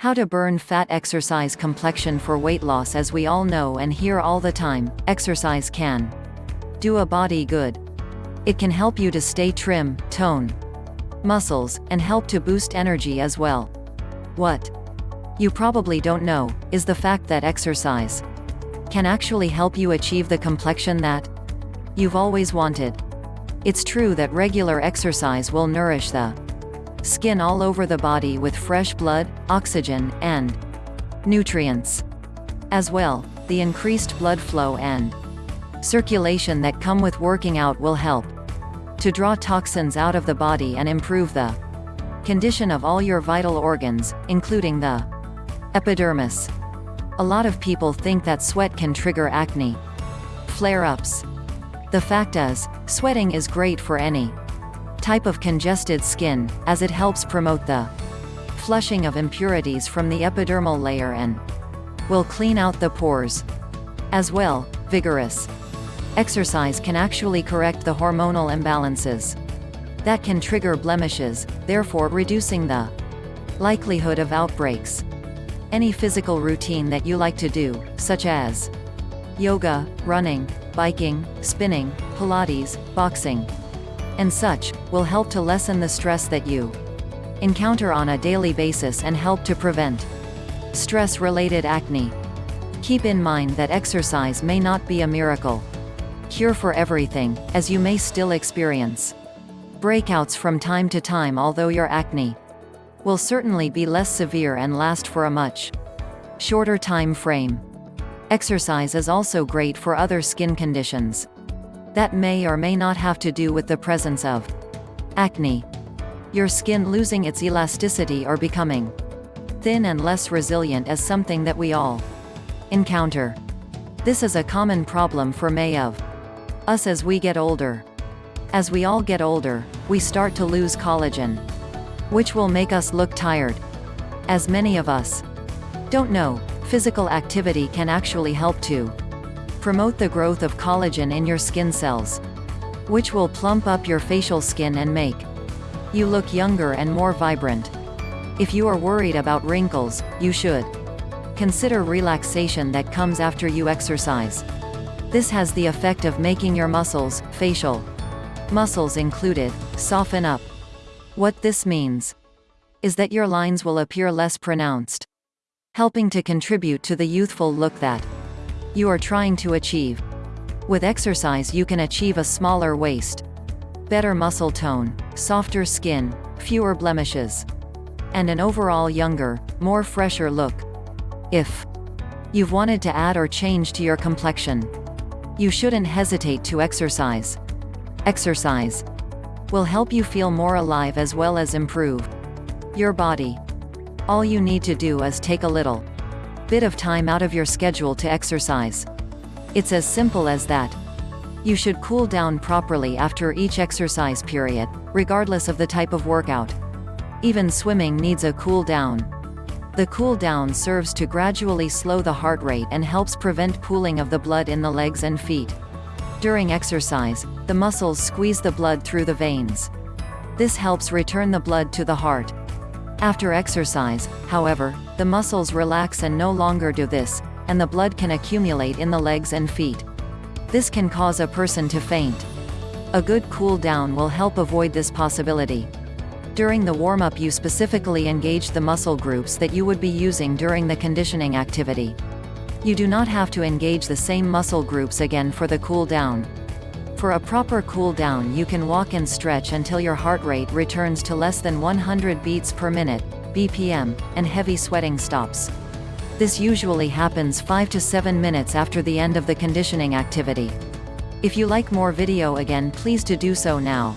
How to burn fat exercise complexion for weight loss As we all know and hear all the time, exercise can do a body good. It can help you to stay trim, tone muscles, and help to boost energy as well. What you probably don't know, is the fact that exercise can actually help you achieve the complexion that you've always wanted. It's true that regular exercise will nourish the skin all over the body with fresh blood, oxygen, and nutrients. As well, the increased blood flow and circulation that come with working out will help to draw toxins out of the body and improve the condition of all your vital organs, including the epidermis. A lot of people think that sweat can trigger acne flare-ups. The fact is, sweating is great for any type of congested skin, as it helps promote the flushing of impurities from the epidermal layer and will clean out the pores. As well, vigorous exercise can actually correct the hormonal imbalances that can trigger blemishes, therefore reducing the likelihood of outbreaks. Any physical routine that you like to do, such as yoga, running, biking, spinning, Pilates, boxing, and such, will help to lessen the stress that you encounter on a daily basis and help to prevent stress-related acne. Keep in mind that exercise may not be a miracle cure for everything, as you may still experience breakouts from time to time although your acne will certainly be less severe and last for a much shorter time frame. Exercise is also great for other skin conditions that may or may not have to do with the presence of acne. Your skin losing its elasticity or becoming thin and less resilient is something that we all encounter. This is a common problem for may of us as we get older. As we all get older, we start to lose collagen. Which will make us look tired. As many of us don't know, physical activity can actually help to promote the growth of collagen in your skin cells, which will plump up your facial skin and make you look younger and more vibrant. If you are worried about wrinkles, you should consider relaxation that comes after you exercise. This has the effect of making your muscles, facial muscles included, soften up. What this means is that your lines will appear less pronounced, helping to contribute to the youthful look that you are trying to achieve. With exercise you can achieve a smaller waist, better muscle tone, softer skin, fewer blemishes, and an overall younger, more fresher look. If you've wanted to add or change to your complexion, you shouldn't hesitate to exercise. Exercise will help you feel more alive as well as improve your body. All you need to do is take a little bit of time out of your schedule to exercise. It's as simple as that. You should cool down properly after each exercise period, regardless of the type of workout. Even swimming needs a cool down. The cool down serves to gradually slow the heart rate and helps prevent pooling of the blood in the legs and feet. During exercise, the muscles squeeze the blood through the veins. This helps return the blood to the heart. After exercise, however, the muscles relax and no longer do this, and the blood can accumulate in the legs and feet. This can cause a person to faint. A good cool down will help avoid this possibility. During the warm-up you specifically engage the muscle groups that you would be using during the conditioning activity. You do not have to engage the same muscle groups again for the cool down. For a proper cool down you can walk and stretch until your heart rate returns to less than 100 beats per minute, BPM, and heavy sweating stops. This usually happens 5 to 7 minutes after the end of the conditioning activity. If you like more video again please to do so now.